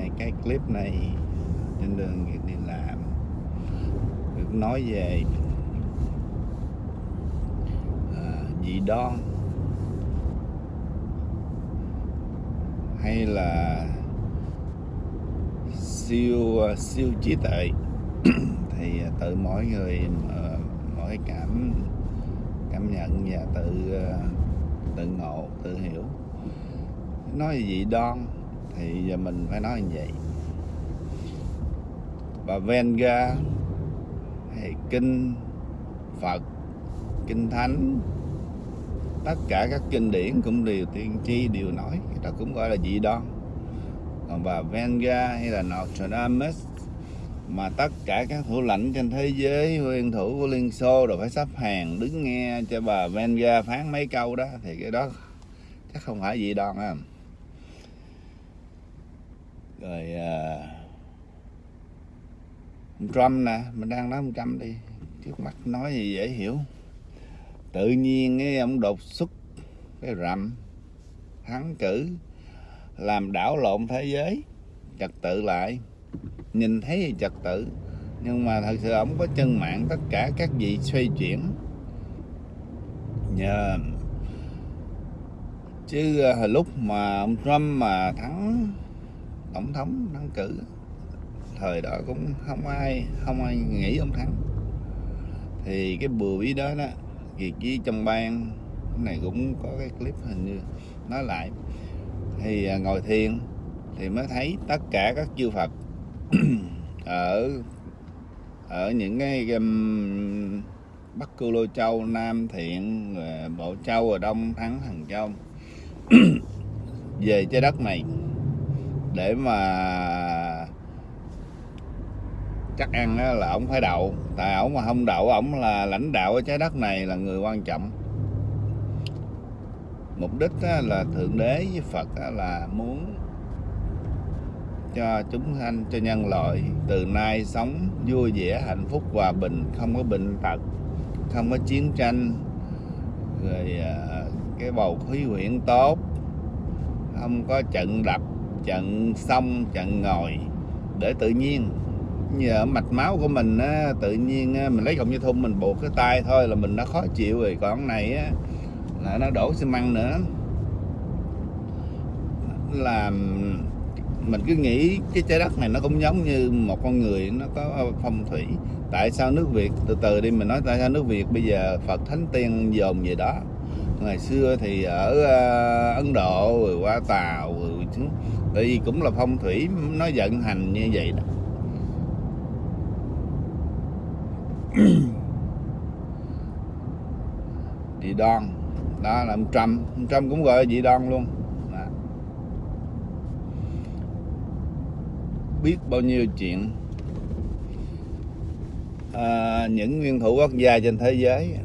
quay cái clip này trên đường đi làm. Được nói về à, dị đoan. Hay là siêu siêu trí tuệ. Thì à, tự mỗi người à, mỗi cảm cảm nhận và tự à, tự ngộ tự hiểu. Nói gì dị đoan thì giờ mình phải nói như vậy. Bà Venga hay kinh Phật, kinh thánh, tất cả các kinh điển cũng đều tiên tri đều nói đó cũng gọi là dị đoan còn bà Venga hay là Nostradamus mà tất cả các thủ lãnh trên thế giới, nguyên thủ của Liên Xô đều phải sắp hàng đứng nghe cho bà Venga phán mấy câu đó, thì cái đó chắc không phải dị đoan á rồi uh, Trump nè mình đang nói ông Trump đi. Trước mắt nói gì dễ hiểu. Tự nhiên cái ông đột xuất cái rầm thắng cử làm đảo lộn thế giới trật tự lại. Nhìn thấy thì trật tự nhưng mà thật sự ông có chân mạng tất cả các vị xoay chuyển. Nhờ chứ hồi lúc mà ông Trump mà thắng tổng thống đăng cử. Thời đó cũng không ai không ai nghĩ ông thắng. Thì cái bùa bí đó đó việc với trong ban này cũng có cái clip hình như nói lại. Thì à, ngồi thiền thì mới thấy tất cả các chư Phật ở ở những cái um, Bắc Cư Lô Châu, Nam Thiện, à, Bộ Châu, ở Đông Thắng, Hằng Châu. Về trái đất này để mà chắc ăn là ông phải đậu. Tại ổng mà không đậu, ổng là lãnh đạo ở trái đất này là người quan trọng. Mục đích là thượng đế với phật là muốn cho chúng sanh, cho nhân loại từ nay sống vui vẻ, hạnh phúc, hòa bình, không có bệnh tật, không có chiến tranh, rồi à, cái bầu khí quyển tốt, không có trận đập chặn xong chặn ngồi. Để tự nhiên nhờ mạch máu của mình á, tự nhiên á, mình lấy cọng dây thun mình buộc cái tay thôi là mình đã khó chịu rồi. Còn này á, là nó đổ xi măng nữa. Là mình cứ nghĩ cái trái đất này nó cũng giống như một con người nó có phong thủy. Tại sao nước Việt từ từ đi mình nói tại sao nước Việt bây giờ Phật Thánh Tiên dồn về đó? Ngày xưa thì ở uh, Ấn Độ rồi qua Tàu rồi tại vì cũng là phong thủy nó vận hành như vậy đó. Dị đoan đó là ông Trump. Ông Trump cũng gọi là dị đoan luôn. Đó. biết bao nhiêu chuyện. À, những nguyên thủ quốc gia trên thế giới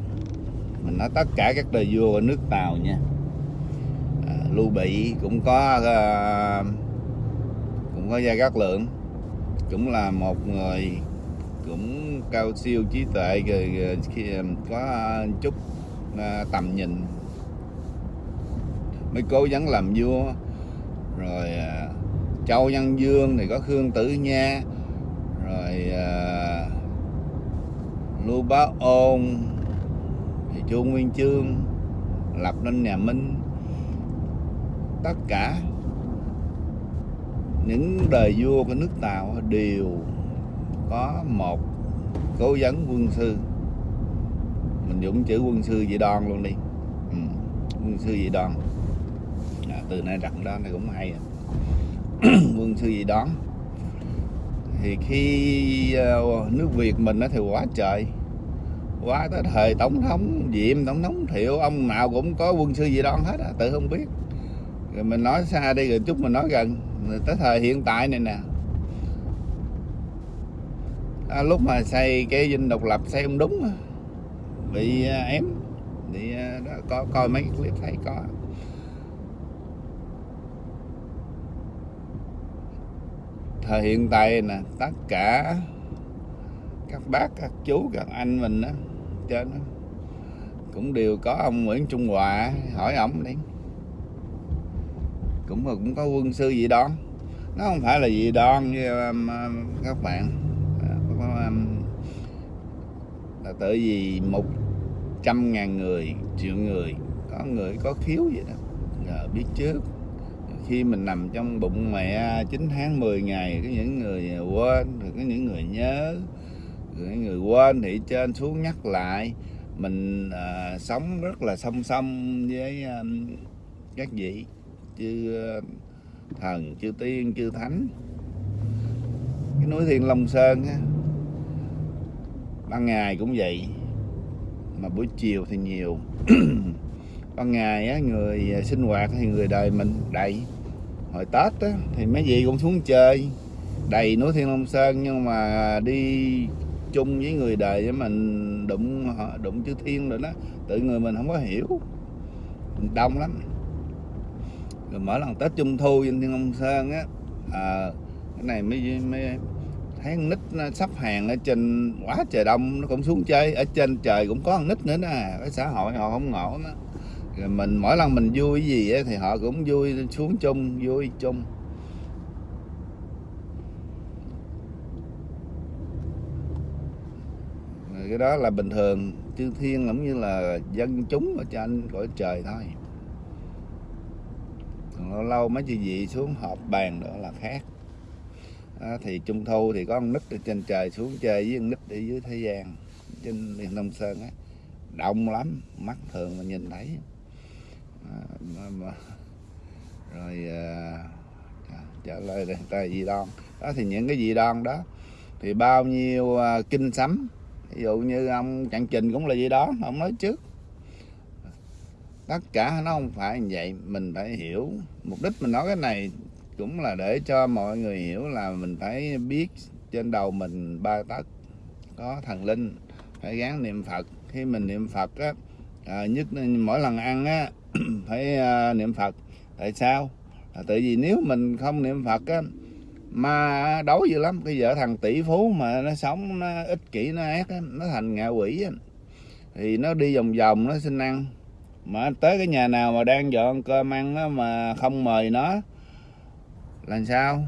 mình nói tất cả các đời vua của nước Tàu nha. Lưu Bị cũng có uh, cũng có Gia Cát Lượng. Cũng là một người cũng cao siêu trí tuệ rồi khi ờ, có chút ờ, tầm nhìn. Mới cố gắng làm vua. Rồi Châu Nhân Dương thì có Khương Tử Nha. Rồi Lưu Bá Ôn thì Chu Nguyên Chương lập nên nhà Minh tất cả. Những đời vua của nước Tàu đều có một cố vấn quân sư. Mình dùng chữ quân sư dị đoan luôn đi. Ừ. quân sư dị đoan. À, từ nay đặt đó này cũng hay à. quân sư dị đoan. Thì khi uh, nước Việt mình nó thì quá trời. Quá tới thời tổng thống diệm tổng thống thiệu ông nào cũng có quân sư dị đoan hết à, tự không biết rồi mình nói xa đi rồi chút mình nói gần. Tới thời hiện tại này nè. À, lúc mà xây cái dinh độc lập xây không đúng bị à, ém. Thì à, đó, có coi mấy cái clip thấy có. Thời hiện tại nè tất cả các bác các chú các anh mình á trên đó cũng đều có ông Nguyễn Trung Hòa hỏi ổng đi cũng cũng có quân sư gì đó nó không phải là gì đoan như um, um các bạn. À, um, là tại vì một trăm ngàn người triệu người có người có khiếu vậy đó. Giờ biết trước khi mình nằm trong bụng mẹ 9 tháng 10 ngày có những người quên rồi có những người nhớ rồi những người quên thì trên xuống nhắc lại. Mình à, sống rất là song song với à, các vị chư ờ, thần, chư tiên, chư thánh. Cái núi thiên long sơn á, ban ngày cũng vậy, mà buổi chiều thì nhiều. Ban ngày á, người ờ, sinh hoạt thì người đời mình đầy. Hồi tết á, thì mấy vị cũng xuống chơi, đầy núi thiên long sơn, nhưng mà đi chung với người đời với mình, đụng đụng chư thiên rồi đó, tự người mình không có hiểu. Đông lắm rồi mỗi lần tết trung thu trên thiên long sơn á à, cái này mới mới thấy con nít nó sắp hàng ở trên quá trời đông nó cũng xuống chơi. Ở trên trời cũng có con nít nữa nè cái xã hội họ không ngộ đó rồi mình mỗi lần mình vui gì á, thì họ cũng vui xuống chung vui chung. Rồi cái đó là bình thường chư thiên cũng như là dân chúng ở trên cõi trời thôi lâu lâu mấy chị dị xuống họp bàn nữa là khác. Đó, thì trung thu thì có con nít ở trên trời xuống chơi với con nít ở dưới thế gian trên miền Đông Sơn á. Đông lắm mắt thường mà nhìn thấy. À, mà, mà, rồi à, trả lời người ta gì đoan đó thì những cái gì đoan đó thì bao nhiêu à, kinh sấm ví dụ như ông Trạng Trình cũng là gì đó ông nói trước. Tất cả nó không phải như vậy mình phải hiểu mục đích mình nói cái này cũng là để cho mọi người hiểu là mình phải biết trên đầu mình ba tấc. Có thần linh phải gán niệm phật. Khi mình niệm phật á à, nhất mỗi lần ăn á phải à, niệm phật. Tại sao? À, tại vì nếu mình không niệm phật á ma đấu dữ lắm. Cái vợ thằng tỷ phú mà nó sống nó ích kỷ nó ác á, nó thành ngạ quỷ á. thì nó đi vòng vòng nó xin ăn mà tới cái nhà nào mà đang dọn cơm ăn á, mà không mời nó làm sao?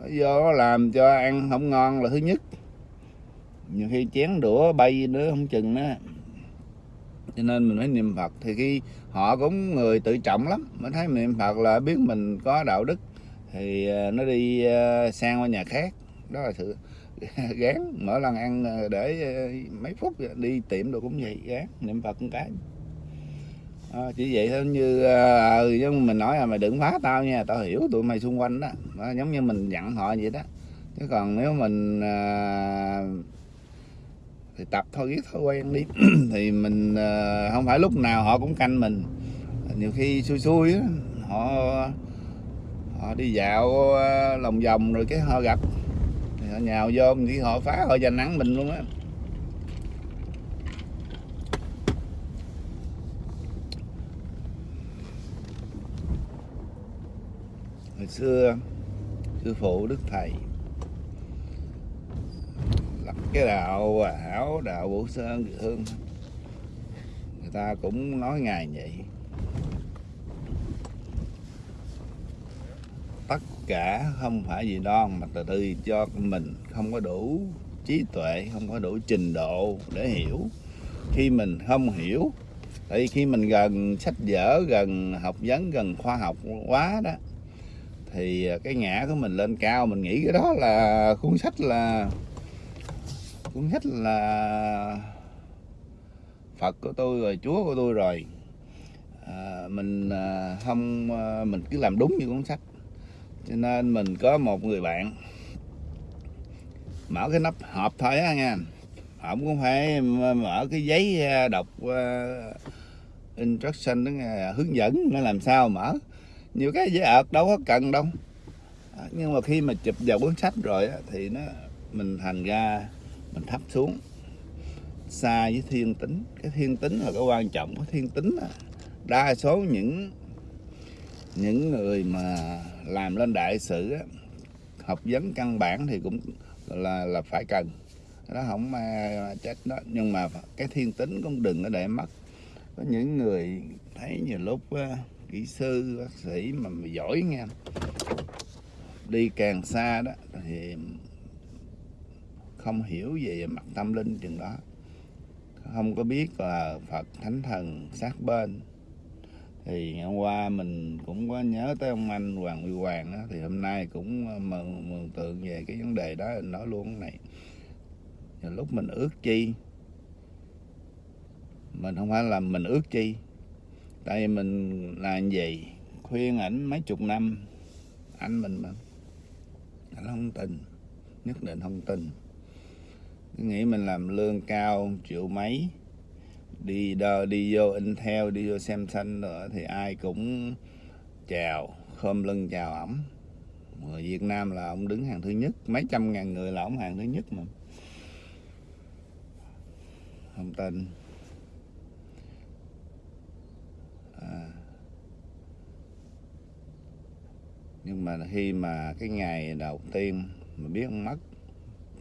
Nó vô nó làm cho ăn không ngon là thứ nhất. Nhiều khi chén đũa bay nữa không chừng nữa. Cho nên mình phải niệm phật thì khi họ cũng người tự trọng lắm. Mới thấy niệm phật là biết mình có đạo đức thì ờ, nó đi ờ, sang qua nhà khác. Đó là sự gán mỗi lần ăn ờ, để mấy phút đi tiệm đồ cũng vậy gán niệm phật một cái à, chỉ vậy thôi như à, mình nói là mày đừng phá tao nha tao hiểu tụi mày xung quanh đó, à, giống như mình dặn họ vậy đó. Chứ còn nếu mình à, thì tập thôi biết thói quen đi. Thì mình à, không phải lúc nào họ cũng canh mình. Nhiều khi xui xui đó, họ họ đi dạo lòng vòng rồi cái họ gặp. Thì họ nhào vô thì họ phá họ giành nắng mình luôn á. Hồi xưa, sư phụ đức thầy lập cái đạo hảo đạo vũ sơn địa hương. Người ta cũng nói ngài vậy. Tất cả không phải gì đoan mà từ từ cho mình không có đủ trí tuệ, không có đủ trình độ để hiểu. Khi mình không hiểu, tại vì khi mình gần sách vở, gần học vấn, gần khoa học quá đó thì à, cái ngã của mình lên cao mình nghĩ cái đó là cuốn sách là cuốn sách là Phật của tôi rồi Chúa của tôi rồi. À, mình à, không à, mình cứ làm đúng như cuốn sách. Cho nên mình có một người bạn mở cái nắp hộp thôi á nha. Không cũng phải mở cái giấy à, đọc uh, instruction đó hướng dẫn nó làm sao mở nhiều cái dễ ợt đâu có cần đâu. À, nhưng mà khi mà chụp vào cuốn sách rồi thì nó mình thành ra mình thấp xuống. Xa với thiên tính. Cái thiên tính là cái quan trọng cái thiên tính là đa số những những người mà làm lên đại sự á, học vấn căn bản thì cũng là là phải cần. Nó không mà chết đó. Nhưng mà cái thiên tính cũng đừng có để mất. Có những người thấy nhiều lúc kỹ sư bác sĩ mà giỏi nghe. Đi càng xa đó thì không hiểu về mặt tâm linh chừng đó. Không có biết là Phật Thánh Thần sát bên. Thì hôm qua mình cũng có nhớ tới ông anh Hoàng Huy Hoàng đó, thì hôm nay cũng ờ, mừng, mừng tượng về cái vấn đề đó nói luôn cái này. Và lúc mình ước chi mình không phải là mình ước chi tại vì mình làm gì? Khuyên ảnh mấy chục năm. Anh mình mà. Anh không tin. Nhất định không tin. Cứ nghĩ mình làm lương cao triệu mấy. Đi đờ đi vô in theo đi vô xem xanh nữa thì ai cũng chào, khom lưng chào ổng. Người Việt Nam là ông đứng hàng thứ nhất. Mấy trăm ngàn người là ông hàng thứ nhất mà. Không tin. Nhưng mà khi mà cái ngày đầu tiên mà biết ông mất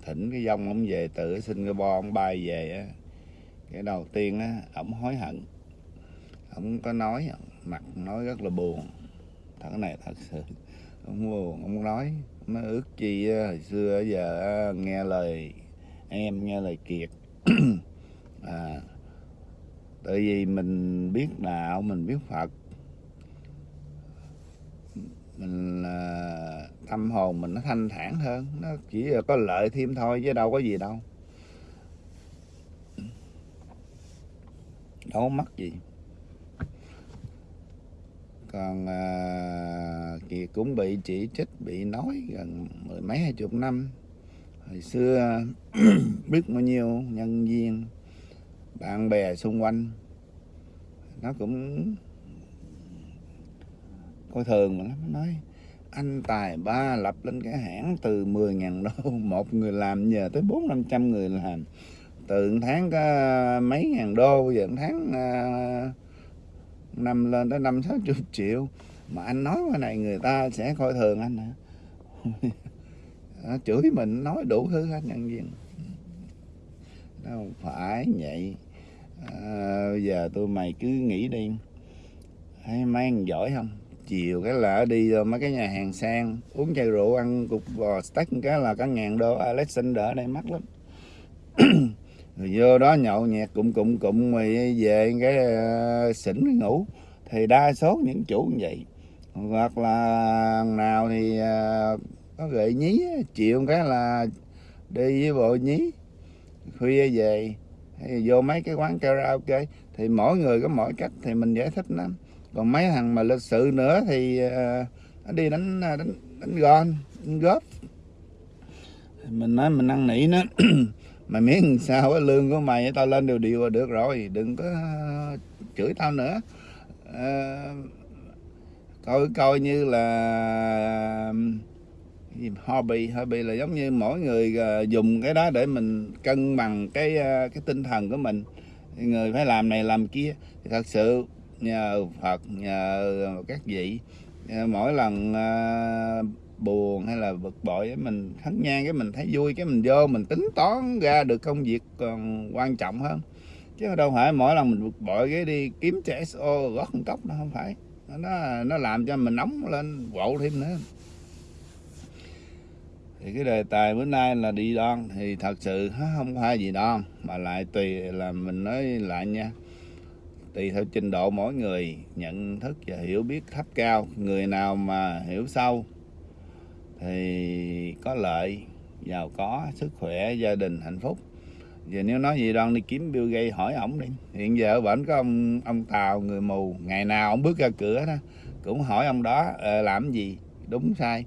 thỉnh cái dông ông về từ Singapore ông bay về á cái đầu tiên á ổng hối hận. Ổng có nói mặt nói rất là buồn. Thật này thật sự ông buồn ông nói nó ước chi hồi xưa giờ nghe lời em nghe lời kiệt. À, tại vì mình biết đạo mình biết phật mình ờ, tâm hồn mình nó thanh thản hơn nó chỉ là có lợi thêm thôi chứ đâu có gì đâu. Đâu mất gì. Còn ờ, à, kiệt cũng bị chỉ trích bị nói gần mười mấy hai chục năm. Hồi xưa biết bao nhiêu nhân viên bạn bè xung quanh. Nó cũng coi thường mà nó nói anh tài ba lập lên cái hãng từ 10.000 đô một người làm nhờ tới bốn năm trăm người làm. Từ tháng có mấy ngàn đô giờ tháng uh, năm lên tới năm sáu chục triệu. Mà anh nói cái này người ta sẽ coi thường anh hả? Chửi mình nói đủ thứ hết nhân viên. Đâu phải vậy. À, giờ tôi mày cứ nghĩ đi. Hay mấy anh giỏi không? Chiều cái là đi mấy cái nhà hàng sang uống chai rượu ăn cục bò steak cái là cả ngàn đô. Alexander ở đây mắc lắm. Rồi vô đó nhậu nhẹt cụm cụm cụm rồi về cái uh, xỉn ngủ. Thì đa số những chủ như vậy. Hoặc là nào thì uh, có gợi nhí chịu cái là đi với bộ nhí. Khuya về hay vô mấy cái quán karaoke. Thì mỗi người có mỗi cách thì mình giải thích lắm còn mấy thằng mà lịch sự nữa thì ờ, nó đi đánh ờ, đánh đánh gôn đánh góp. Mình nói mình năn nỉ nó mày miếng sao cái lương của mày tao lên đều điều được rồi đừng có ờ, chửi tao nữa. À, coi coi như là hobby hobby là giống như mỗi người dùng cái đó để mình cân bằng cái cái tinh thần của mình. Người phải làm này làm kia. Thì thật sự nhờ Phật, nhờ các vị. Ờ, mỗi lần ờ, buồn hay là bực bội mình thắng nhan cái mình thấy vui, cái mình vô mình tính toán ra được công việc còn quan trọng hơn. Chứ đâu phải mỗi lần mình bực bội cái đi kiếm trẻ SO gót một cốc nó không phải. Nó nó làm cho mình nóng lên quậu thêm nữa. Thì cái đề tài bữa nay là đi đoan thì thật sự không phải gì đoan, mà lại tùy là mình nói lại nha tùy theo trình độ mỗi người, nhận thức và hiểu biết thấp cao, người nào mà hiểu sâu thì có lợi, giàu có, sức khỏe, gia đình hạnh phúc. Giờ nếu nói gì đoan đi kiếm Bill Gates hỏi ổng đi. Hiện giờ ở bển có ông ông Tàu người mù, ngày nào ông bước ra cửa đó, cũng hỏi ông đó ờ, làm gì? Đúng sai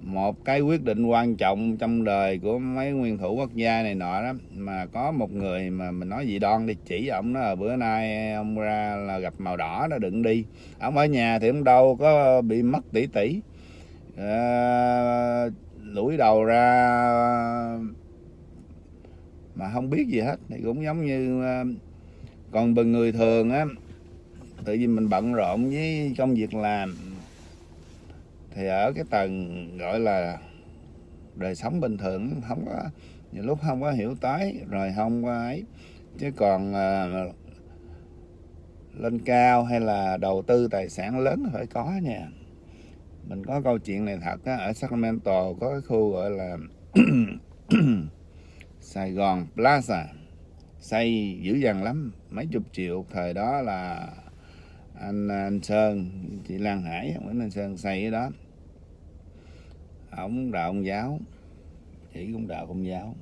một cái quyết định quan trọng trong đời của mấy nguyên thủ quốc gia này nọ đó mà có một người mà mình nói gì đoan đi chỉ ổng đó là bữa nay ông ra là gặp màu đỏ đó đừng đi. Ông ở nhà thì ông đâu có bị mất tỷ tỷ à, ờ, lũi đầu ra mà không biết gì hết thì cũng giống như ờ, còn bằng người thường á tự nhiên mình bận rộn với công việc làm thì ở cái tầng gọi là đời sống bình thường không có nhiều lúc không có hiểu tới rồi không có ấy. Chứ còn à, lên cao hay là đầu tư tài sản lớn phải có nha. Mình có câu chuyện này thật á ở Sacramento có cái khu gọi là Sài Gòn Plaza xây dữ dằn lắm. Mấy chục triệu thời đó là anh, à, anh Sơn chị Lan Hải Nguyễn Anh Sơn xây cái đó ông đạo ông giáo. Chỉ cũng đạo công giáo.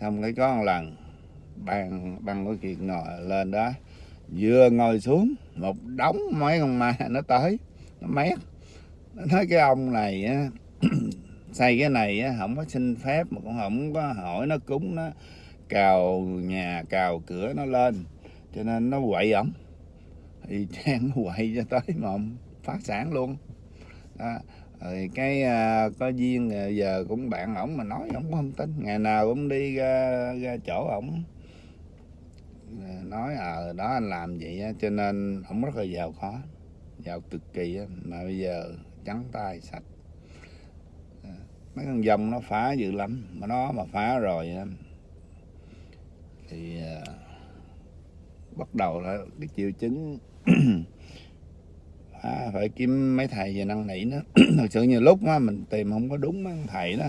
Xong cái có một lần bằng bằng cái kiệt ngồi lên đó, vừa ngồi xuống, một đống mấy con ma nó tới, nó mét. Nó nói cái ông này á, xây cái này á, không có xin phép, mà cũng không có hỏi, nó cúng, nó cào nhà, cào cửa nó lên. Cho nên nó quậy ổng. Thì trang nó quậy cho tới mà ông phát sản luôn. Đó rồi cái uh, có duyên à, giờ cũng bạn ổng mà nói ổng không tin. Ngày nào cũng đi ra, ra chỗ ổng. Ờ, nói ờ à, đó anh làm vậy á, cho nên ổng rất là giàu khó giàu cực kỳ á, mà bây giờ trắng tay sạch. Ờ, mấy con dòng nó phá dữ lắm mà nó mà phá rồi á, thì uh, bắt đầu là cái triệu chứng à, phải kiếm mấy thầy về năn nỉ nó. Thật sự nhiều lúc á, mình tìm không có đúng mấy thầy đó.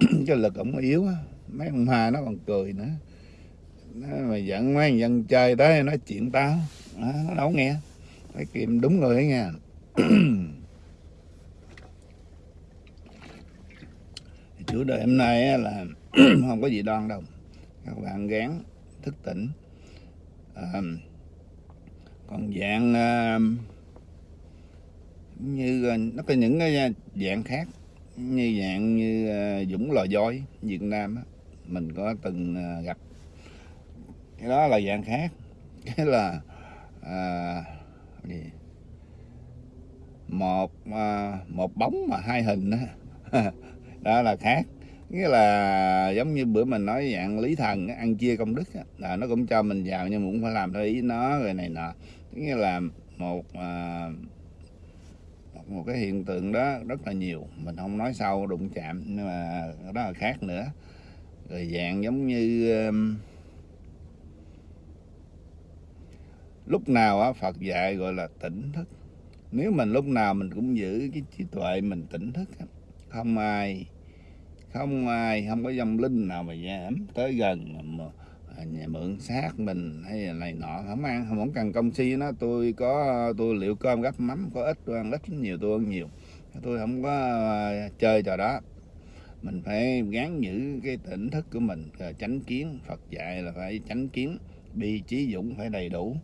Cái lực ổng yếu á. Mấy ông hoa nó còn cười nữa. Nó mà dẫn mấy dân chơi tới nói chuyện tao. À, nó đâu nghe. Phải kiếm đúng người ấy nha chủ đề hôm nay là không có gì đoan đâu. Các bạn gán thức tỉnh. À, còn dạng uh, như ờ, nó có những cái dạng khác như dạng như ờ, dũng lò voi việt nam á, mình có từng gặp. Cái đó là dạng khác cái là à, gì? một à, một bóng mà hai hình đó, đó là khác nghĩa là giống như bữa mình nói dạng lý thần ăn chia công đức là nó cũng cho mình vào nhưng mà cũng phải làm theo ý nó rồi này nọ. Nghĩa là một à, một cái hiện tượng đó rất là nhiều. Mình không nói sâu đụng chạm nhưng mà đó là khác nữa. Rồi dạng giống như um, lúc nào á Phật dạy gọi là tỉnh thức. Nếu mình lúc nào mình cũng giữ cái trí tuệ mình tỉnh thức không ai không ai không có dòng linh nào mà dám tới gần mà, mà nhà mượn xác mình hay là này nọ, không ăn, không cần công si nó. Tôi có, tôi liệu cơm gắp mắm, có ít, tôi ăn ít nhiều tôi ăn nhiều. Tôi không có à, chơi trò đó. Mình phải gán giữ cái tỉnh thức của mình à, tránh kiến. Phật dạy là phải tránh kiến, bi trí dũng phải đầy đủ.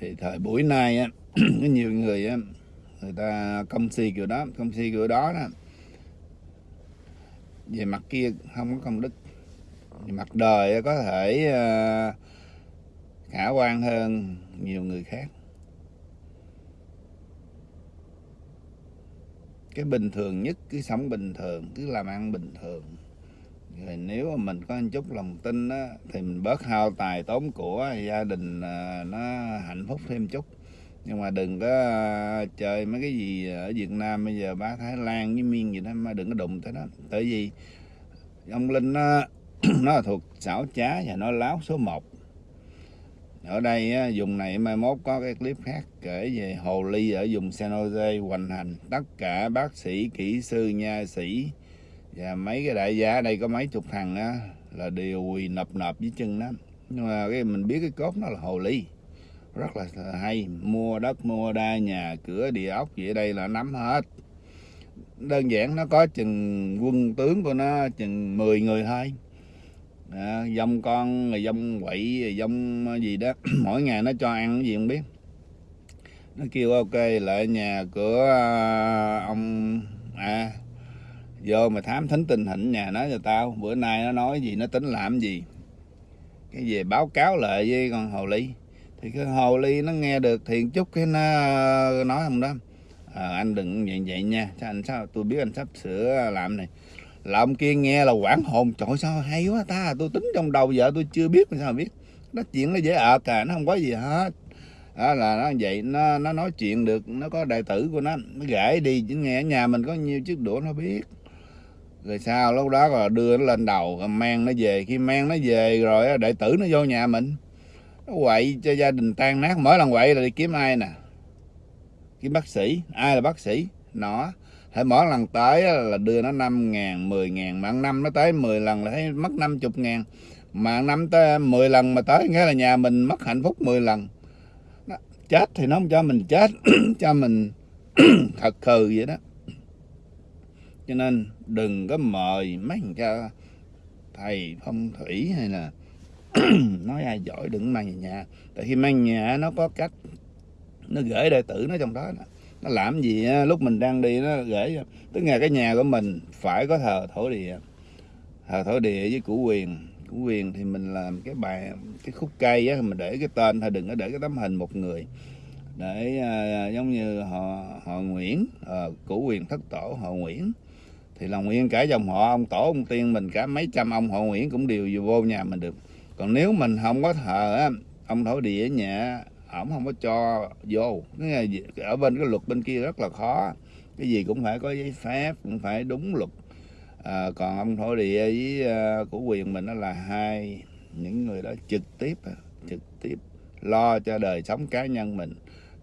Thì thời buổi nay á, có nhiều người á, người ta công si kiểu đó, công si kiểu đó đó. Về mặt kia không có công đức mặt đời có thể ờ, khả quan hơn nhiều người khác. Cái bình thường nhất cứ sống bình thường cứ làm ăn bình thường. Rồi nếu mà mình có một chút lòng tin á, thì mình bớt hao tài tốn của gia đình ờ, nó hạnh phúc thêm chút. Nhưng mà đừng có ờ, chơi mấy cái gì ở Việt Nam bây giờ bá Thái Lan với Miên gì đó mà đừng có đụng tới đó tại vì ông Linh nó, nó là thuộc xảo trá và nó láo số 1 ở đây dùng này mai mốt có cái clip khác kể về hồ ly ở vùng San Jose hoành hành. Tất cả bác sĩ, kỹ sư, nha sĩ và mấy cái đại gia, ở đây có mấy chục thằng á, là đều quỳ nập nập với chân đó nhưng mà cái mình biết cái cốt nó là hồ ly. Rất là hay. Mua đất, mua đa nhà, cửa, địa ốc gì ở đây là nắm hết. Đơn giản nó có chừng quân tướng của nó chừng 10 người thôi à, dông con rồi dông quậy dông ờ, gì đó. Mỗi ngày nó cho ăn cái gì không biết. Nó kêu ok lại nhà của ờ, ông à vô mà thám thính tình hình nhà nó cho tao. Bữa nay nó nói gì nó tính làm gì. Cái về báo cáo lại với con hồ ly. Thì cái hồ ly nó nghe được thiền chút cái nó ờ, nói không đó. À, anh đừng vậy vậy nha. Sao anh sao tôi biết anh sắp sửa làm này là ông kia nghe là quảng hồn. Trời, sao hay quá ta, tôi tính trong đầu vợ tôi chưa biết sao biết? Nó chuyện nó dễ ợt à nó không có gì hết. Đó là nó vậy, nó nó nói chuyện được, nó có đại tử của nó nó gãy đi, chứ nghe ở nhà mình có nhiêu chiếc đũa nó biết. Rồi sao lúc đó là đưa nó lên đầu, rồi mang nó về. Khi mang nó về rồi đại tử nó vô nhà mình. Nó quậy cho gia đình tan nát. Mỗi lần quậy là đi kiếm ai nè? Kiếm bác sĩ. Ai là bác sĩ? Nó hãy mỗi lần tới là đưa nó 5 ngàn 10 ngàn, mà năm nó tới 10 lần là thấy mất 50 ngàn. Mà năm tới 10 lần mà tới, nghĩa là nhà mình mất hạnh phúc 10 lần. Đó. chết thì nó không cho mình chết, cho mình thật khừ vậy đó. Cho nên đừng có mời mấy người cho thầy phong thủy hay là nói ai giỏi đừng mang về nhà. Tại khi mang nhà nó có cách, nó gửi đệ tử nó trong đó nó làm gì lúc mình đang đi nó gửi tức là cái nhà của mình phải có thờ thổ địa. Thờ thổ địa với củ quyền. Củ quyền thì mình làm cái bài cái khúc cây á mình để cái tên thôi đừng có để cái tấm hình một người. Để à, giống như họ họ Nguyễn à, củ quyền thất tổ họ Nguyễn. Thì là nguyên cả dòng họ ông tổ ông tiên mình cả mấy trăm ông họ Nguyễn cũng đều vô nhà mình được. Còn nếu mình không có thờ á ông thổ địa ở nhà ổng không có cho vô. Ở bên cái luật bên kia rất là khó. Cái gì cũng phải có giấy phép cũng phải đúng luật. À, còn ông thổ địa với uh, của quyền mình đó là hai những người đó trực tiếp à, trực tiếp lo cho đời sống cá nhân mình.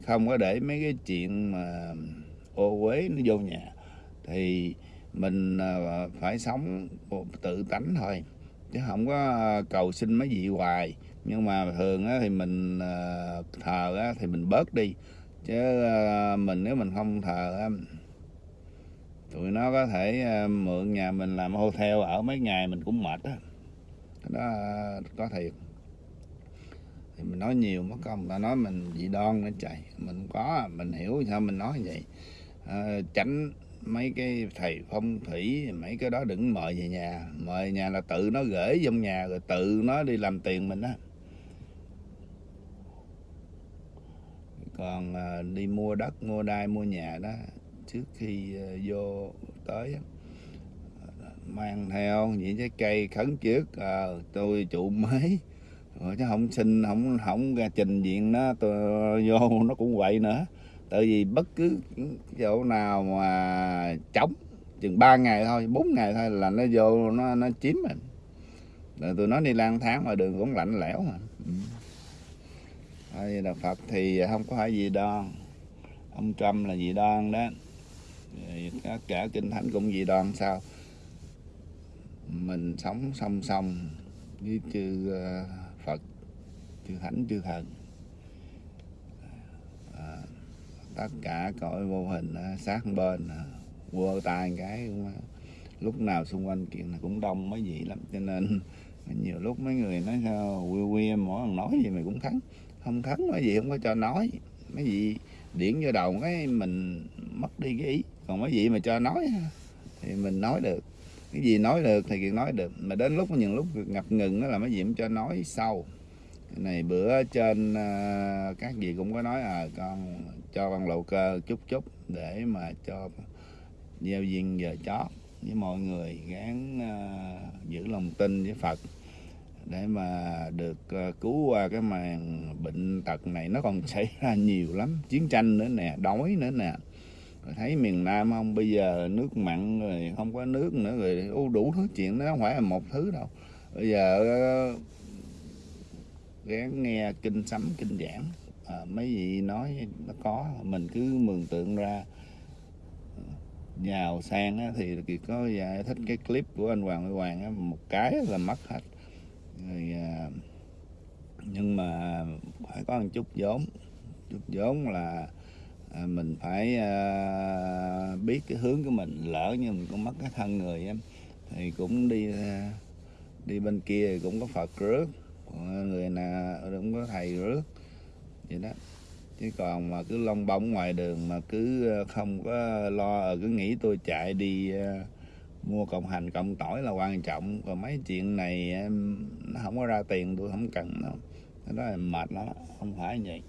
Không có để mấy cái chuyện mà ô uế nó vô nhà. Thì mình uh, phải sống tự tánh thôi. Chứ không có cầu xin mấy vị hoài nhưng mà thường á, thì mình ờ, thờ á, thì mình bớt đi. Chứ ờ, mình nếu mình không thờ á, tụi nó có thể ờ, mượn nhà mình làm hotel ở mấy ngày mình cũng mệt á. Đó có thiệt. Thì mình nói nhiều mất công ta nói mình dị đoan nó chạy mình có mình hiểu sao mình nói vậy. À, tránh mấy cái thầy phong thủy mấy cái đó đừng mời về nhà. Mời nhà là tự nó gửi trong nhà rồi tự nó đi làm tiền mình á. Còn à, đi mua đất mua đai mua nhà đó trước khi à, vô tới mang theo những trái cây khấn trước à, tôi trụ mới. Rồi chứ không xin không không ra trình diện nó tôi vô nó cũng vậy nữa. Tại vì bất cứ chỗ nào mà trống chừng 3 ngày thôi 4 ngày thôi là nó vô nó nó chiếm mình. Rồi tụi nó đi lang tháng mà đường cũng lạnh lẽo mà. Ừ. Đây là Phật thì không có phải gì đoan ông Trump là gì đoan đó. Tất cả kinh thánh cũng gì đoan sao? Mình sống song song với chư ờ, Phật chư thánh chư thần. À, tất cả cõi vô hình ờ, sát bên quơ tay cái cũng, lúc nào xung quanh kiện cũng đông mấy vị lắm. Cho nên nhiều lúc mấy người nói sao quê quê mỗi lần nói gì mày cũng thắng? Không khấn mấy gì không có cho nói. Mấy vị điển vô đầu cái mình mất đi cái ý. Còn mấy vị mà cho nói thì mình nói được. Cái gì nói được thì kiện nói được. Mà đến lúc những lúc ngập ngừng đó là mấy vị cũng cho nói sau. Này bữa trên uh, các vị cũng có nói à con cho con lộ cơ chút chút để mà cho gieo duyên giờ chót. Với mọi người gán uh, giữ lòng tin với Phật để mà được ờ, cứu qua cái màn bệnh tật này. Nó còn xảy ra nhiều lắm chiến tranh nữa nè đói nữa nè. Rồi thấy miền Nam không bây giờ nước mặn rồi không có nước nữa rồi đủ thứ chuyện nó không phải là một thứ đâu. Bây giờ ờ, ráng gán nghe kinh sấm kinh giảng à, mấy vị nói nó có mình cứ mường tượng ra. Giàu sang á, thì có giải thích cái clip của anh Hoàng Huy Hoàng á, một cái là mất hết rồi, à, nhưng mà phải có một chút vốn. Chút vốn là à, mình phải à, biết cái hướng của mình lỡ như mình cũng mất cái thân người em thì cũng đi à, đi bên kia cũng có Phật rước. Người nào cũng có thầy rước. Vậy đó. Chứ còn mà cứ lông bông ngoài đường mà cứ à, không có lo à, cứ nghĩ tôi chạy đi ờ, mua cộng hành cộng tỏi là quan trọng. Còn mấy chuyện này, em, nó không có ra tiền, tôi không cần đâu. Cái đó là mệt lắm, không phải vậy.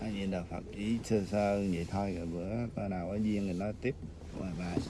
Cái gì đạo Phật chỉ sơ sơ vậy thôi. Rồi bữa coi nào có duyên thì nói tiếp. Bye bye.